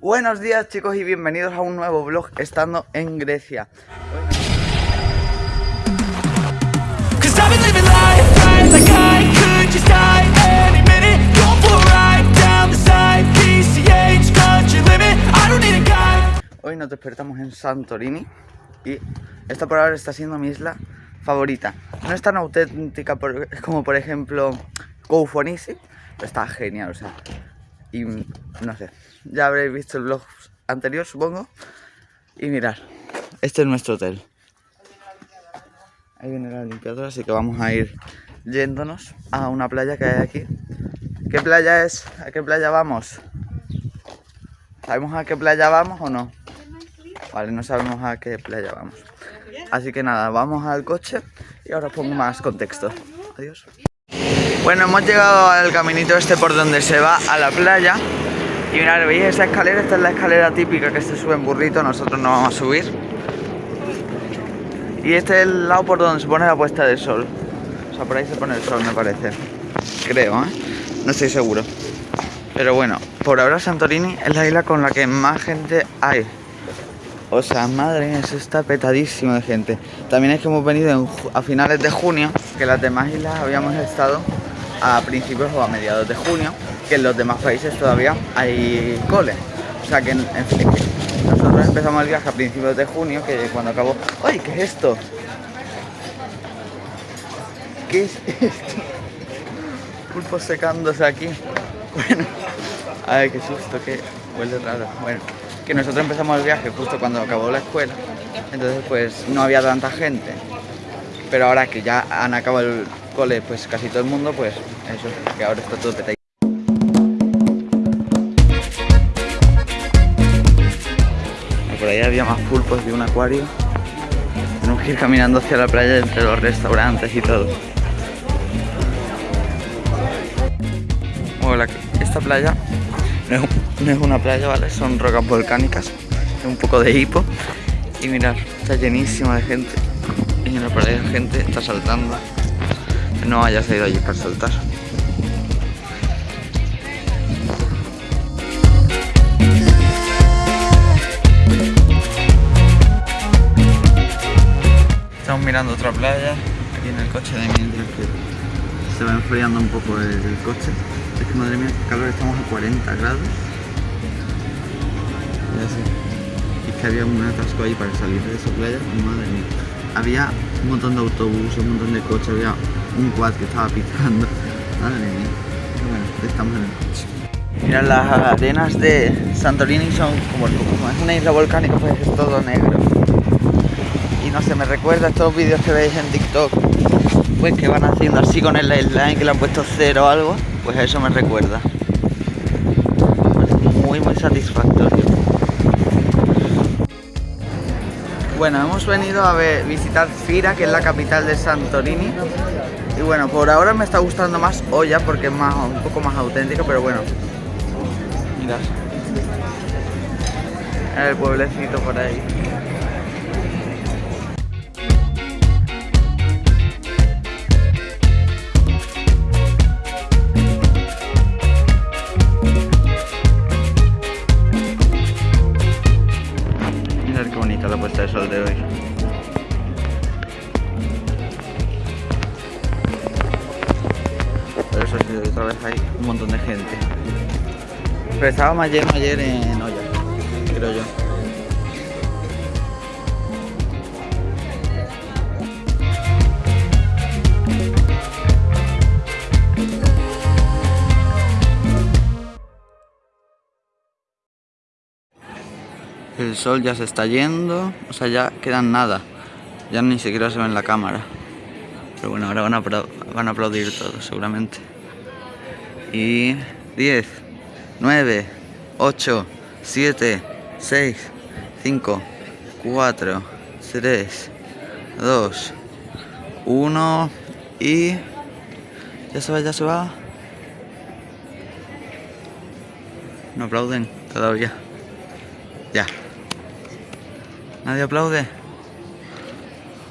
Buenos días chicos y bienvenidos a un nuevo vlog estando en Grecia. Hoy nos despertamos en Santorini y esta por ahora está siendo mi isla favorita. No es tan auténtica por- como por ejemplo Koufonisi, pero está genial, o sea, y no sé, ya habréis visto el vlog anterior supongo. Y mirad, este es nuestro hotel. Ahí viene la limpiadora, así que vamos a ir yéndonos a una playa que hay aquí. ¿Qué playa es? ¿A qué playa vamos? ¿Sabemos a qué playa vamos o no? Vale, no sabemos a qué playa vamos. Así que nada, vamos al coche y ahora pongo más contexto. Adiós. Bueno, hemos llegado al caminito este por donde se va a la playa. Y mirad, ¿veis esa escalera? Esta es la escalera típica que se sube en burrito, nosotros no vamos a subir. Y este es el lado por donde se pone la puesta del sol. O sea, por ahí se pone el sol, me parece. Creo, ¿eh? No estoy seguro. Pero bueno, por ahora Santorini es la isla con la que más gente hay. O sea, madre mía, eso está petadísimo de gente. También es que hemos venido a finales de junio, que las demás islas habíamos estado a principios o a mediados de junio, que en los demás países todavía hay cole. O sea que, nosotros empezamos el viaje a principios de junio, que cuando acabó... ¡Ay, qué es esto! ¿Qué es esto? Pulpos secándose aquí. Bueno, ay, qué susto, que huele raro. Bueno, que nosotros empezamos el viaje justo cuando acabó la escuela, entonces pues no había tanta gente. Pero ahora que ya han acabado el pues casi todo el mundo, pues eso, que ahora está todo petadito. Por ahí había más pulpos de un acuario. Tenemos que ir caminando hacia la playa entre los restaurantes y todo. Hola, esta playa no es, una playa, ¿vale? Son rocas volcánicas, un poco de hipo. Y mirad, está llenísima de gente. Y en la playa la gente está saltando. No hayas ido allí para saltar. Estamos mirando otra playa aquí en el coche de mientras que se va enfriando un poco el, coche. Es que madre mía, qué calor, estamos a 40 grados. Y así. Y es que había un atasco ahí para salir de esa playa, madre mía. Había un montón de autobuses, un montón de coches, había un quad que estaba pitando. Madre mía. Bueno, estamos en el coche. Mira, las arenas de Santorini son como, como es una isla volcánica, pues es todo negro. Y no sé, me recuerda estos vídeos que veis en TikTok, pues que van haciendo así con el line, que le han puesto cero o algo, pues a eso me recuerda. Muy, muy satisfactorio. Bueno, hemos venido a visitar Fira, que es la capital de Santorini. Y bueno, por ahora me está gustando más Olla porque es más, un poco más auténtico, pero bueno. Mirad. El pueblecito por ahí. Pero eso sí, otra vez hay un montón de gente. Pero estaba más lleno ayer en olla, creo yo. El sol ya se está yendo, o sea, ya quedan nada. Ya ni siquiera se ve en la cámara. Pero bueno, ahora van a, van a aplaudir todos, seguramente. Y 10, 9, 8, 7, 6, 5, 4, 3, 2, 1 y... Ya se va, ya se va. No aplauden todavía. Ya. ¿Nadie aplaude?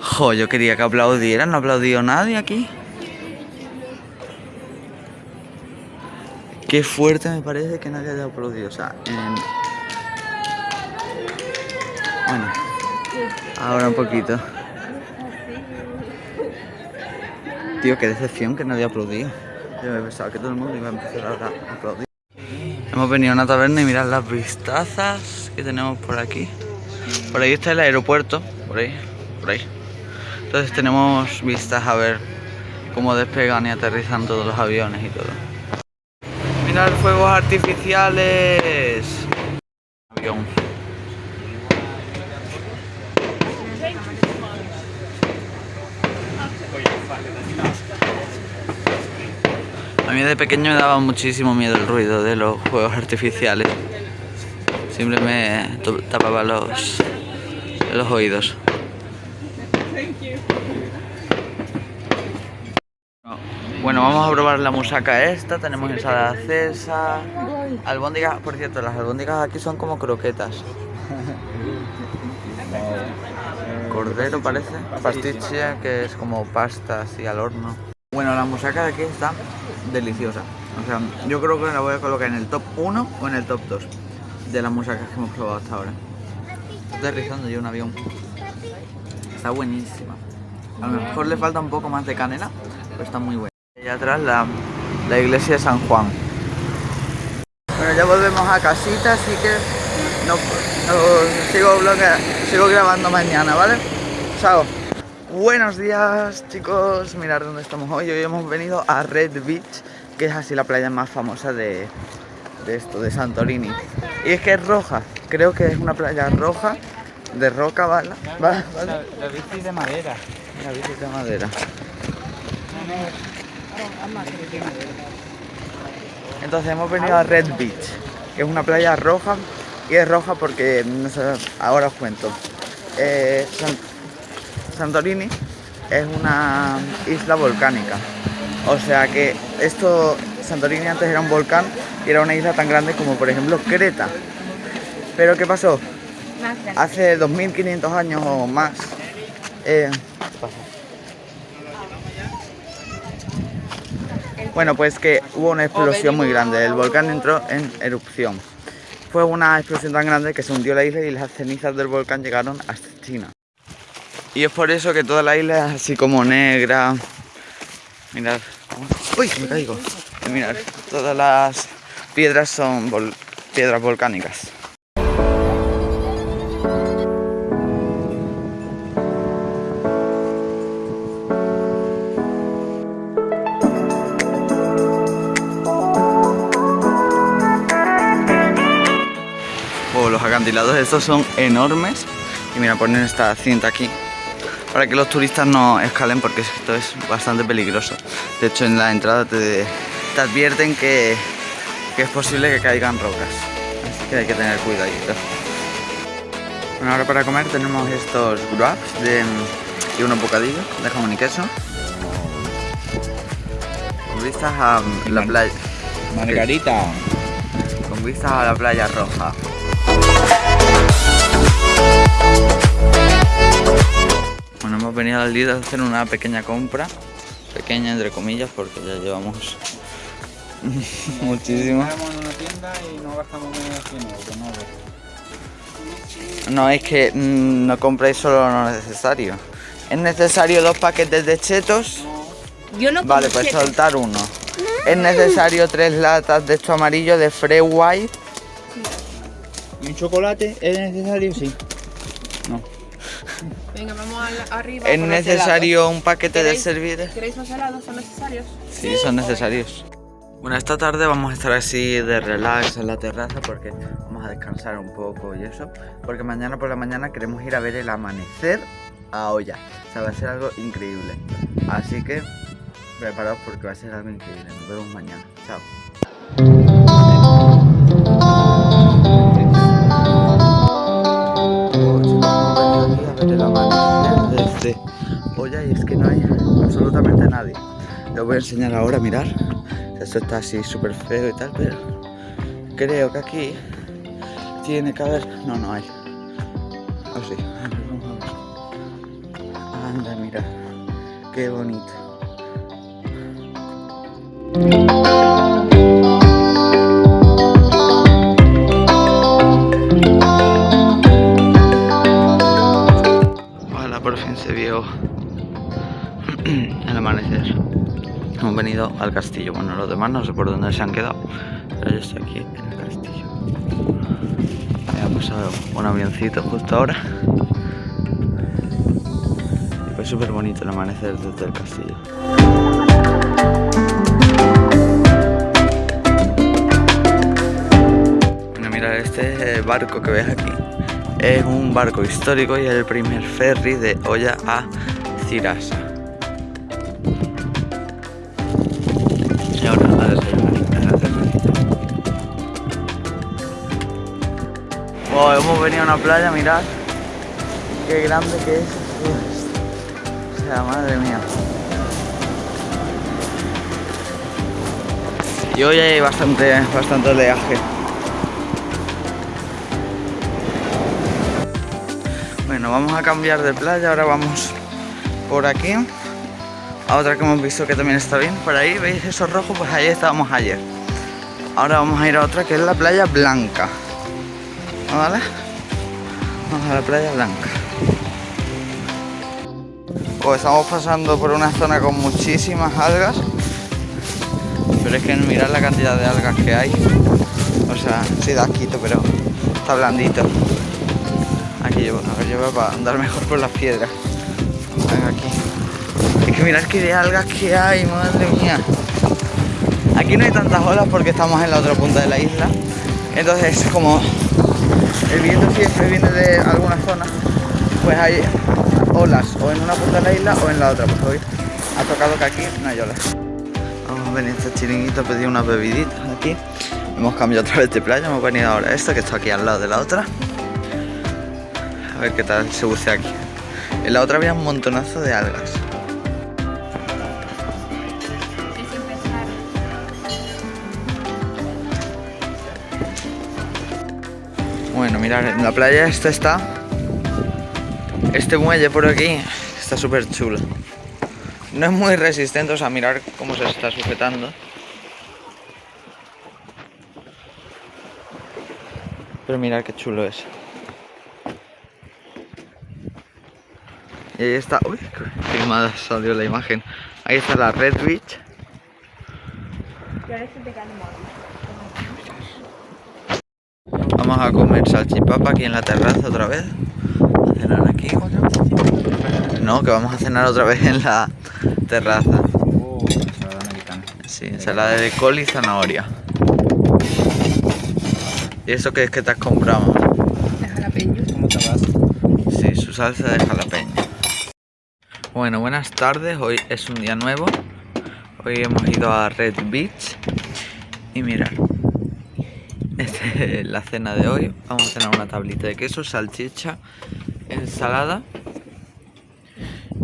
Jo, yo quería que aplaudieran, no ha aplaudido nadie aquí. Qué fuerte me parece que nadie haya aplaudido. O sea, en Bueno, ahora un poquito. Tío, qué decepción que nadie aplaudido. Yo me pensaba que todo el mundo iba a empezar ahora a aplaudir. Hemos venido a una taberna y mirad las vistazas que tenemos por aquí. Por ahí está el aeropuerto, por ahí, por ahí. Entonces tenemos vistas a ver cómo despegan y aterrizan todos los aviones y todo. Fuegos artificiales. Avión. A mí de pequeño me daba muchísimo miedo el ruido de los juegos artificiales. Siempre me tapaba los, los oídos. Bueno, vamos a probar la musaca esta. Tenemos ensalada cesa, albóndigas. Por cierto, las albóndigas aquí son como croquetas. Cordero parece, pastiche que es como pasta así al horno. Bueno, la musaca de aquí está deliciosa. O sea, yo creo que la voy a colocar en el top 1 o en el top 2 de las musacas que hemos probado hasta ahora. Estoy aterrizando yo un avión. Está buenísima. A lo mejor le falta un poco más de canela, pero está muy buena. Allá atrás la, la iglesia de San Juan. Bueno, ya volvemos a casita, así que no, no- sigo, sigo grabando mañana, ¿vale? Chao. Buenos días, chicos. Mirad dónde estamos hoy. Hoy hemos venido a Red Beach, que es así la playa más famosa de, de esto, de Santorini. Y es que es roja. Creo que es una playa roja, de roca. ¿Vale? La, la bici de madera. La bici de madera. Entonces hemos venido a Red Beach, que es una playa roja y es roja porque no sé, ahora os cuento. Eh, San- Santorini es una isla volcánica, o sea que esto Santorini antes era un volcán y era una isla tan grande como por ejemplo Creta. Pero ¿qué pasó? Hace 2500 años o más. eh, Bueno, pues que hubo una explosión muy grande. El volcán entró en erupción. Fue una explosión tan grande que se hundió la isla y las cenizas del volcán llegaron hasta China. Y es por eso que toda la isla es así como negra. Mirad. ¡Uy! Me caigo. Mirad, todas las piedras son piedras volcánicas. Acantilados estos son enormes. Y mira, ponen esta cinta aquí para que los turistas no escalen porque esto es bastante peligroso. De hecho, en la entrada te, te advierten que, que es posible que caigan rocas. Así que hay que tener cuidadito. Bueno, ahora para comer tenemos estos wraps de, y unos bocadillos de jamón y queso. Con vistas a la playa. Margarita. Con vistas a la playa roja. Bueno, hemos venido al Lidl a hacer una pequeña compra. Pequeña entre comillas porque ya llevamos muchísimo. Entramos en una tienda y no gastamos menos de 100 euros, no ves. No es que mm, no compréis solo lo necesario. Es necesario dos paquetes de chetos. Yo no Vale, pues chetos. soltar uno. Es necesario tres latas de esto amarillo de Free White. ¿Y un chocolate es necesario? Sí. Venga, vamos arriba. Es necesario un paquete de helados. ¿Queréis los helados? ¿Son necesarios? Sí, son necesarios. Bueno, esta tarde vamos a estar así de relax en la terraza porque vamos a descansar un poco y eso. Porque mañana por la mañana queremos ir a ver el amanecer a olla. O sea, va a ser algo increíble. Así que preparaos porque va a ser algo increíble. Nos vemos mañana. Chao. Desde olla y es que no hay absolutamente nadie. Lo voy a enseñar ahora, mirar. Esto está así súper feo y tal, pero creo que aquí tiene que haber. No, no hay. Ah, sí. Anda, mira. Qué bonito. Se vio el amanecer. Hemos venido al castillo. Bueno, los demás no sé por dónde se han quedado, pero yo estoy aquí en el castillo. Me ha pasado un avioncito justo ahora. Y fue súper bonito el amanecer desde el castillo. Bueno, mira, este barco que ves aquí es un barco histórico y es el primer ferry de Olla a Cirasa. Y ahora a hemos venido a una playa, mirad qué grande que es. O sea, madre mía. Y hoy hay bastante, bastante oleaje. Vamos a cambiar de playa, ahora vamos por aquí a otra que hemos visto que también está bien. Por ahí, ¿veis esos rojos? Pues ahí estábamos ayer. Ahora vamos a ir a otra que es la playa blanca. Vamos a la playa blanca. Pues estamos pasando por una zona con muchísimas algas. Pero es que mirad la cantidad de algas que hay. O sea, sí da asquito, pero está blandito. Llevo, a ver, voy para andar mejor por las piedras. Aquí. Es que mirad qué de algas que hay, madre mía. Aquí no hay tantas olas porque estamos en la otra punta de la isla. Entonces, como el viento siempre viene de alguna zona, pues hay olas o en una punta de la isla o en la otra. Pues hoy ha tocado que aquí no hay olas. Vamos a venir a este chiringuito a pedir unas bebiditas aquí. Hemos cambiado otra vez de playa, hemos venido ahora a esta que está aquí al lado de la otra. A ver qué tal se bucea aquí. En la otra había un montonazo de algas. Bueno, mirad, en la playa esta está. Este muelle por aquí está súper chulo. No es muy resistente, o sea, mirar cómo se está sujetando. Pero mirad qué chulo es. Y ahí está. Uy, qué salió la imagen. Ahí está la Red Beach. Vamos a comer salchipapa aquí en la terraza otra vez. A cenar aquí. No, que vamos a cenar otra vez en la terraza. Sí, ensalada de col y zanahoria. ¿Y eso qué es que te has comprado? De jalapeño. ¿Cómo te vas? Sí, su salsa de jalapeño. Bueno, buenas tardes. Hoy es un día nuevo. Hoy hemos ido a Red Beach. Y mirad. Esta es la cena de hoy. Vamos a cenar una tablita de queso, salchicha, ensalada.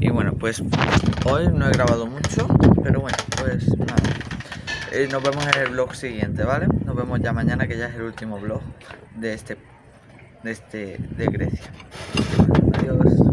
Y bueno, pues hoy no he grabado mucho, pero bueno, pues nada. Eh, nos vemos en el vlog siguiente, ¿vale? Nos vemos ya mañana, que ya es el último vlog de este, de este, de Grecia. Adiós.